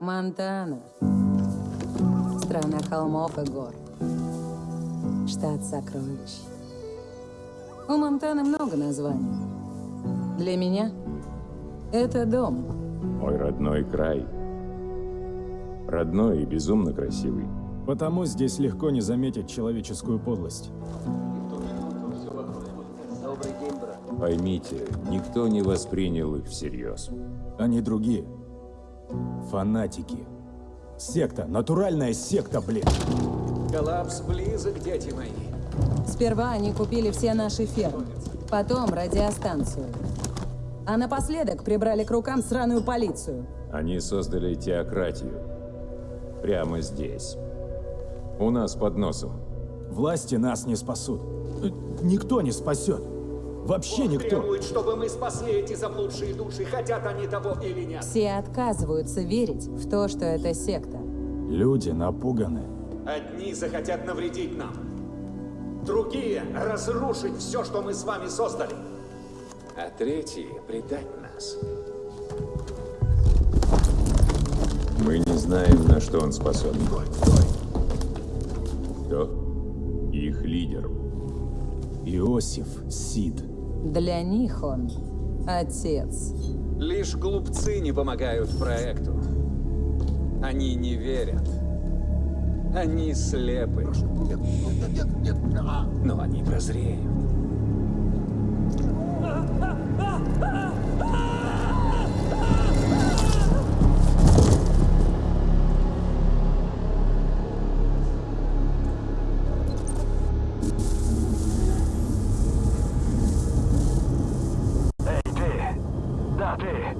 Монтана. Страна холмов и гор. Штат сокровищ. У Монтаны много названий. Для меня это дом. Мой родной край. Родной и безумно красивый. Потому здесь легко не заметить человеческую подлость. Поймите, никто не воспринял их всерьез. Они другие. Фанатики. Секта. Натуральная секта, блин. Коллапс близок, дети мои. Сперва они купили все наши фермы, потом радиостанцию. А напоследок прибрали к рукам сраную полицию. Они создали теократию. Прямо здесь. У нас под носом. Власти нас не спасут. Никто не спасет. Вообще никто. Требуют, чтобы мы спасли эти заблудшие души, хотят они того или нет. Все отказываются верить в то, что это секта. Люди напуганы. Одни захотят навредить нам. Другие — разрушить все, что мы с вами создали. А третьи — предать нас. Мы не знаем, на что он способен. Кто? Их лидер. Иосиф Сид. Для них он отец. Лишь глупцы не помогают проекту. Они не верят. Они слепы. Но они прозреют. Да, ты!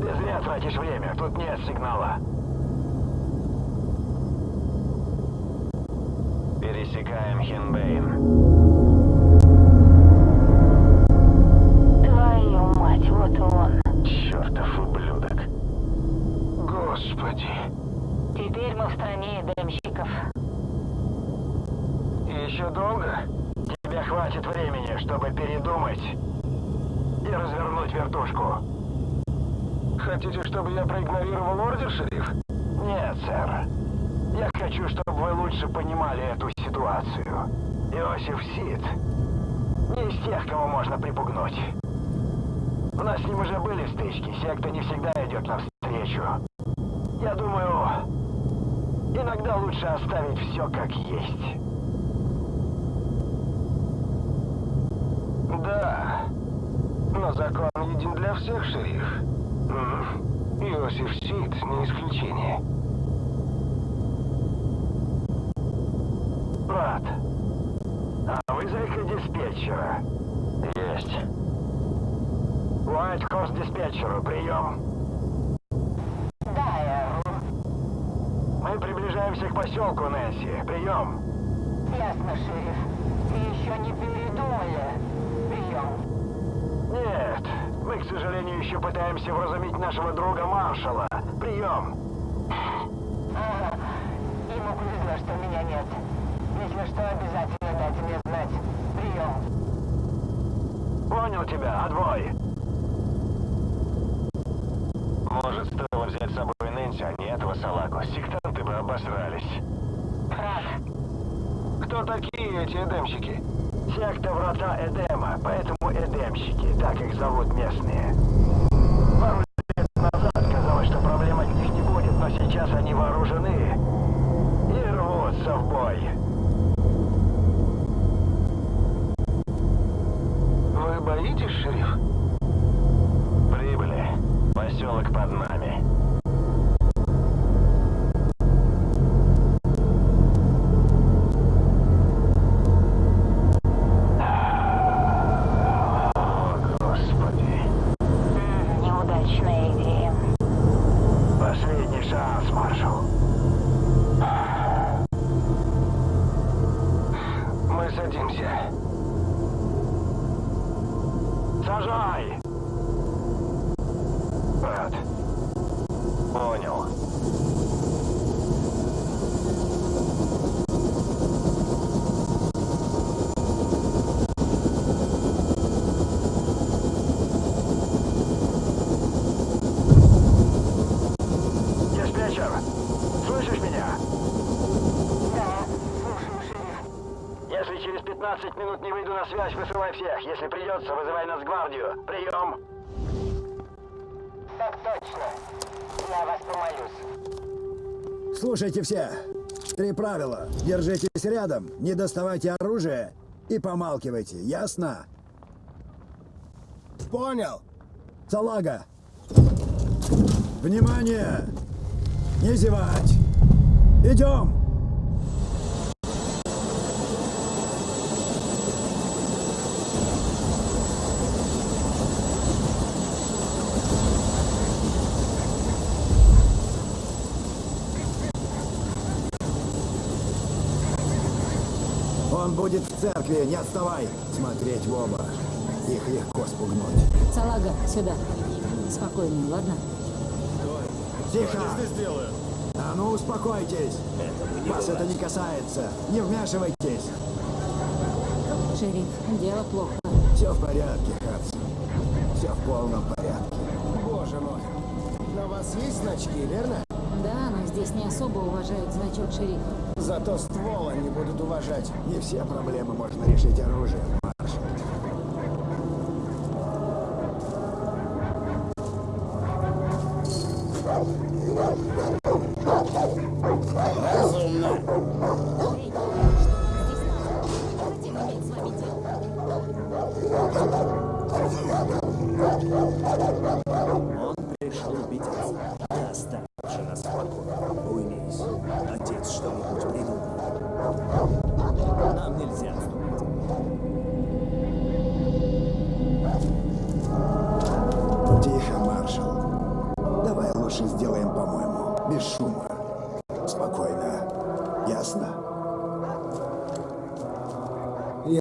Ты зря тратишь время, тут нет сигнала. Пересекаем Хинбейн. Твою мать, вот он. Чертов ублюдок. Господи. Теперь мы в стране эдемщиков. Еще долго? Тебе хватит времени, чтобы передумать и развернуть вертушку. Хотите, чтобы я проигнорировал ордер, шериф? Нет, сэр. Я хочу, чтобы вы лучше понимали эту ситуацию. Иосиф Сид не из тех, кого можно припугнуть. У нас с ним уже были стычки, секта не всегда идет навстречу. Я думаю, иногда лучше оставить все как есть. Да, но закон един для всех, шериф. Иосиф Сид не исключение. Брат, а вы зайка диспетчера? Есть. Уайт Хорс диспетчеру, прием. Да. Мы приближаемся к поселку, Нэнси. Прием. Ясно, шериф. И еще не передумали. Прием. Нет, мы, к сожалению, еще пытаемся вразумить нашего друга Маршала. Прием. Ага. Ему повезло, что меня нет. Если что, обязательно дайте мне знать. Прием. Понял тебя, отбой. Может, стоило взять с собой Нэнси, а не этого салаку. Сектанты бы обосрались. Прав. Кто такие эти эдемщики? Секта Врата Эдема, поэтому эдемщики, так их зовут местные. Садимся. Сажай! Брат. Понял. 15 минут не выйду на связь, высылай всех. Если придется, вызывай нас гвардию. Прием. Так точно. Я вас помолюсь. Слушайте все. Три правила. Держитесь рядом, не доставайте оружие и помалкивайте. Ясно? Понял. Салага. Внимание! Не зевать! Идем! Он будет в церкви, не отставай! Смотреть в оба. Их легко спугнуть. Салага, сюда. Спокойно, ладно? Тихо! А ну успокойтесь! Вас это не касается. Не вмешивайтесь. Шериф, дело плохо. Все в порядке, Хадсон. Все в полном порядке. Боже мой. На вас есть значки, верно? Здесь не особо уважают значок шерифа. Зато ствол они будут уважать. Не все проблемы можно решить оружием,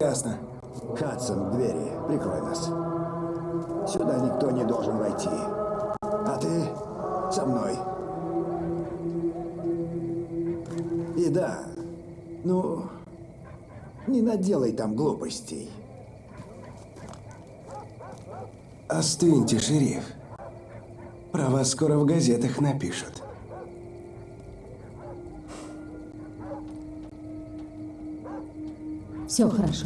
Ясно. Хадсон, двери. Прикрой нас. Сюда никто не должен войти. А ты со мной. И да, ну, не наделай там глупостей. Остыньте, шериф. Про вас скоро в газетах напишут. Все хорошо.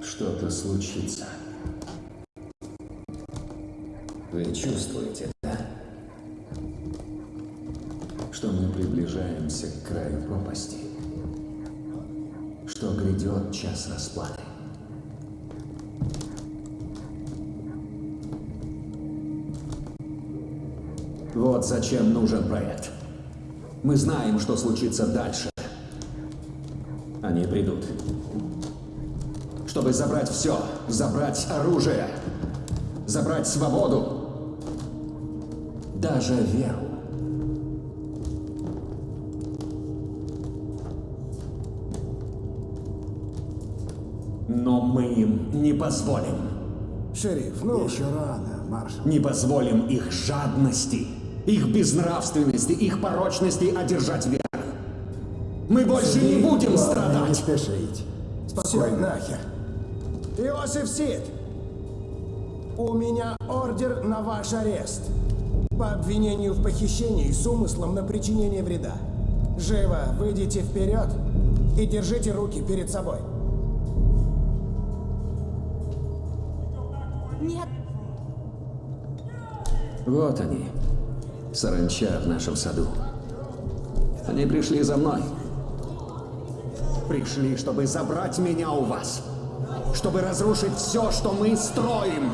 Что-то случится. Вы чувствуете, да? Что мы приближаемся к краю пропасти. Что грядет час расплаты. Вот зачем нужен проект. Мы знаем, что случится дальше. Они придут чтобы забрать все, забрать оружие, забрать свободу, даже веру. Но мы им не позволим. Шериф, ну... Еще рано, маршал. Не позволим их жадности, их безнравственности, их порочности одержать верх. Мы больше не будем Не страдать. спешить. Все, Спокойно. нахер. Иосиф Сид, у меня ордер на ваш арест. По обвинению в похищении с умыслом на причинение вреда. Живо выйдите вперед и держите руки перед собой. Нет, Вот они, саранча в нашем саду. Они пришли за мной. Пришли, чтобы забрать меня у вас. Чтобы разрушить все, что мы строим.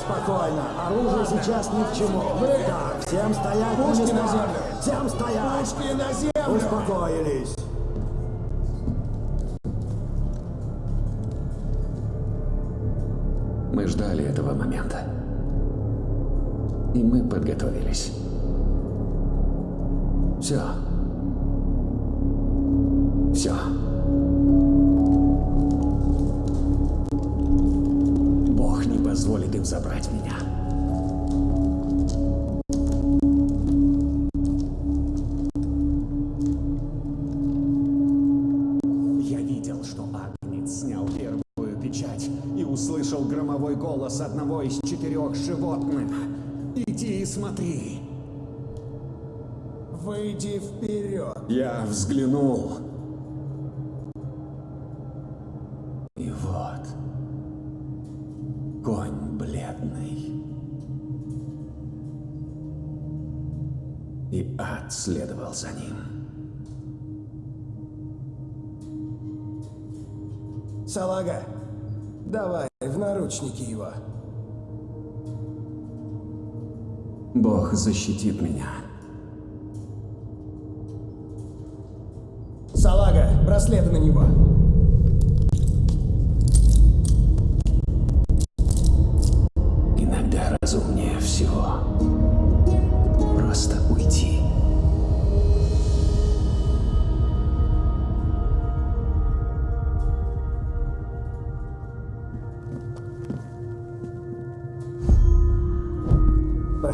Спокойно. Оружие сейчас ни к чему. Так, всем стоять на Пушки на землю. Всем стоять. Пушки на землю! Успокоились. Мы ждали этого момента. И мы подготовились. Все. Все. Бог не позволит им забрать меня. Я видел, что Агнец снял первую печать и услышал громовой голос одного из четырех животных. И смотри. выйди вперед. Я взглянул. И вот. Конь бледный. И ад следовал за ним. Салага, давай в наручники его. Бог защитит меня. Салага, браслеты на него. Иногда разумнее всего просто уйти.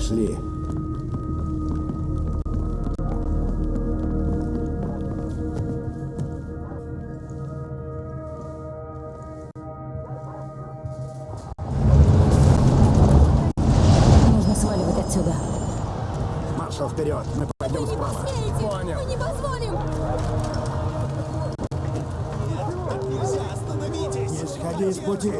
Пошли. Нужно сваливать отсюда. Маршал, вперед! Мы пойдем справа. Понял. не позволим! Не сходи с пути!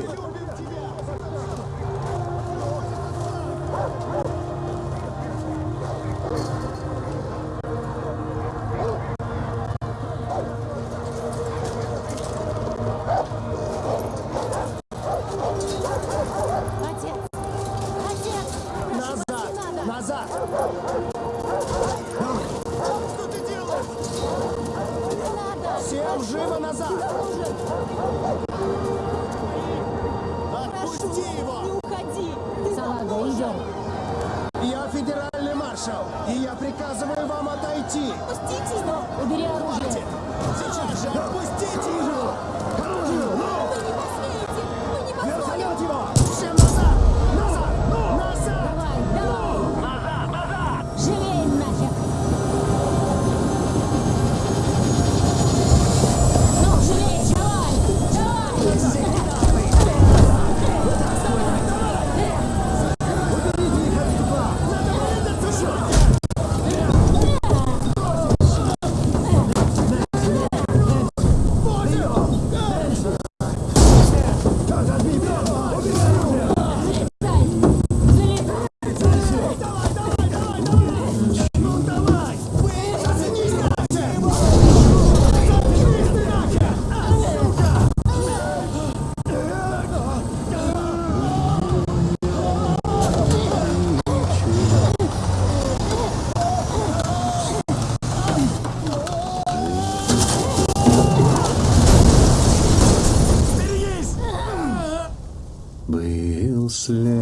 Slim.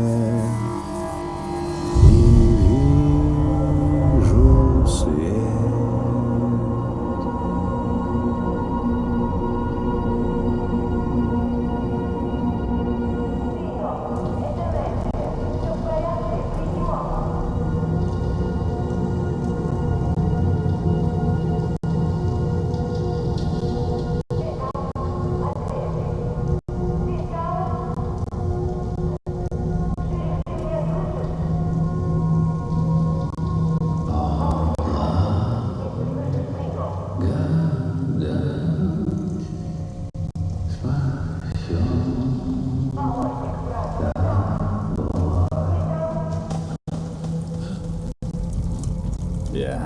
Я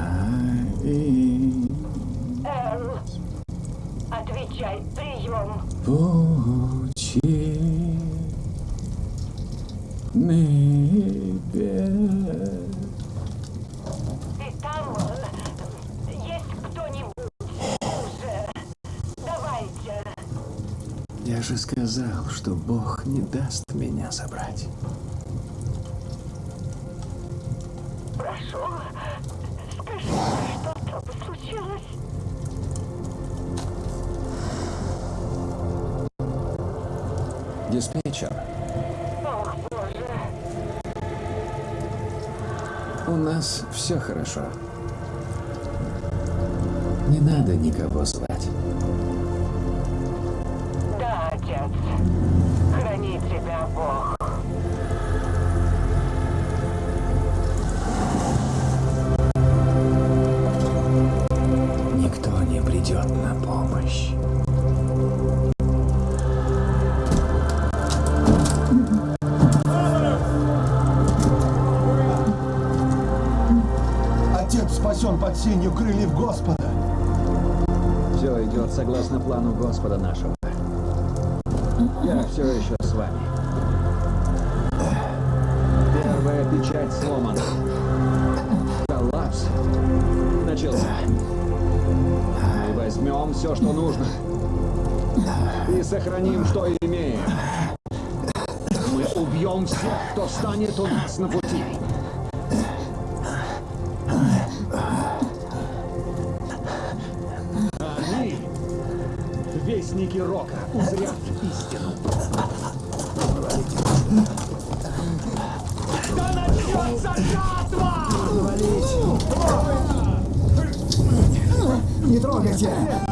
и Эл, отвечай, прием. небес. Ты там есть кто-нибудь уже? Давайте. Я же сказал, что Бог не даст меня забрать. нас все хорошо. Не надо никого звать. Да, отец. Храни тебя Бог. Никто не придет на помощь. Сенью крыльев Господа. Все идет согласно плану Господа нашего. Я все еще с вами. Первая печать сломана. Коллапс начался. Мы возьмем все, что нужно. И сохраним, что имеем. Мы убьем всех, кто станет у нас на пути. Вестники Рока, узрят истину. Да начнется жатва! Не трогайте!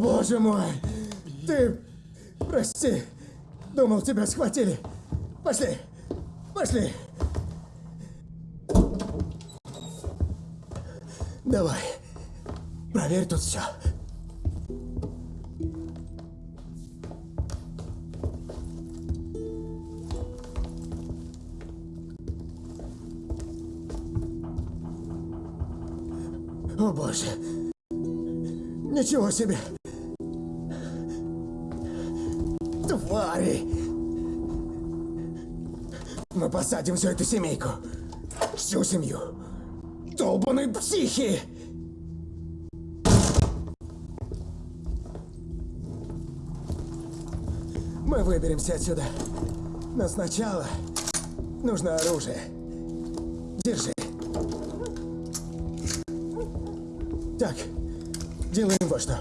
Боже мой! Ты... Прости. Думал, тебя схватили. Пошли. Пошли. Давай. Проверь тут все. О боже. Ничего себе. Твари. Мы посадим всю эту семейку. Всю семью. Долбаные психи! Мы выберемся отсюда. Но сначала нужно оружие. Держи. Так, делаем вот что.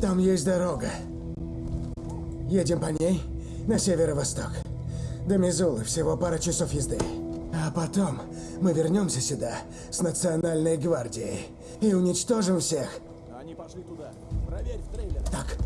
Там есть дорога. Едем по ней на северо-восток. До Мизулы всего пара часов езды. А потом мы вернемся сюда с Национальной гвардией и уничтожим всех. Они пошли туда. Проверь в трейлер. Так.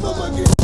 Помоги!